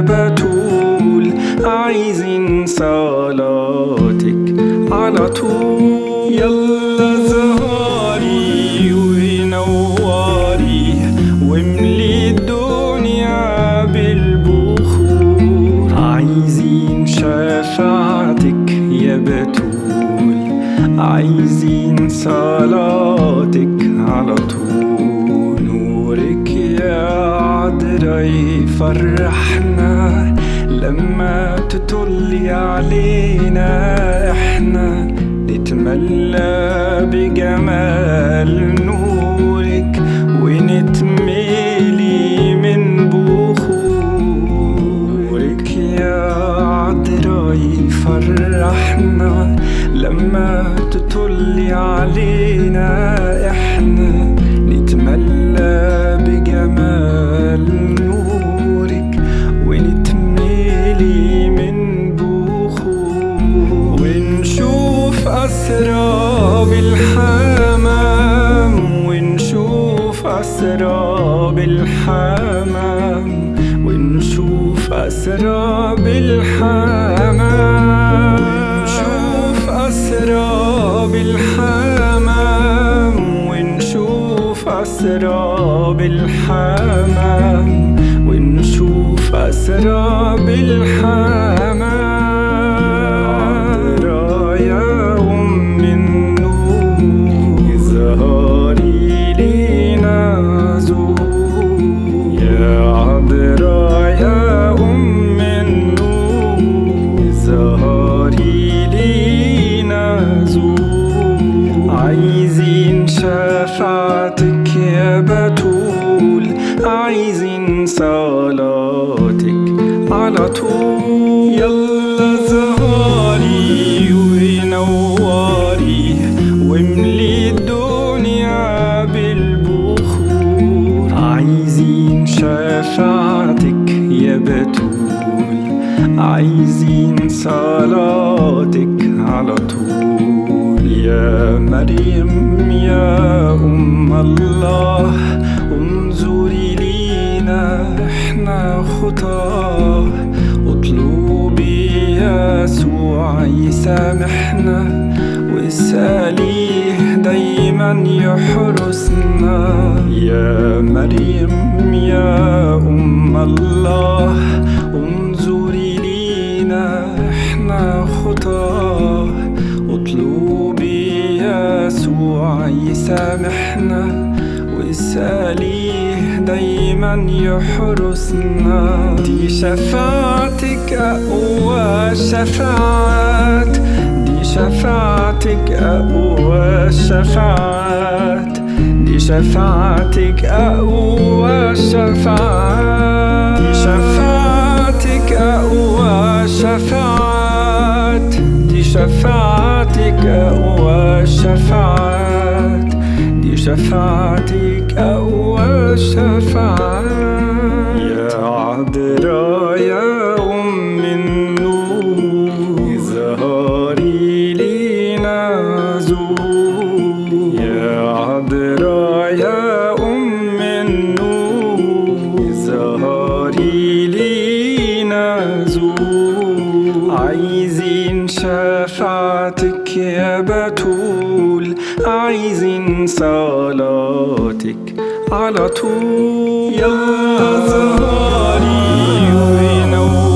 بتول عايزين صلاتك. على طول يلا زهاري ونوري واملي الدنيا بالبخور. عايزين شفاعتك يا بتول. عايزين صلاتك على طول. نورك يا عذرا يفرحنا لما تطلي علينا إحنا نتملى بجمال نورك أسراب الحمام ونشوف أسراب الحمام ونشوف أسراب الحمام. ونشوف أسراب الحمام ونشوف أسراب الحمام ونشوف أسراب الحمام. صلاتك على طول. يلا زهاري ونوري واملي الدنيا بالبخور. عايزين شفاعتك يا بتول. عايزين صلاتك على طول. يا مريم يا أم الله إحنا خطاه اطلبي يسوع يسامحنا واسأليه دايما يحرسنا يا مريم يا أم الله انظري لينا إحنا خطاه اطلبي يسوع يسامحنا واسأليه دايما يحرسنا دي شفاعتك أقوى شفاعات دي شفاعتك أقوى شفاعات دي شفاعتك أقوى شفاعات دي شفاعتك أقوى شفاعات دي شفاعتك أقوى شفاعات دي شفاعتك أقوى شفاعات يا عذراء يا شفاعتك يا بتول عايزين صلاتك على طول. يلا زهري ونور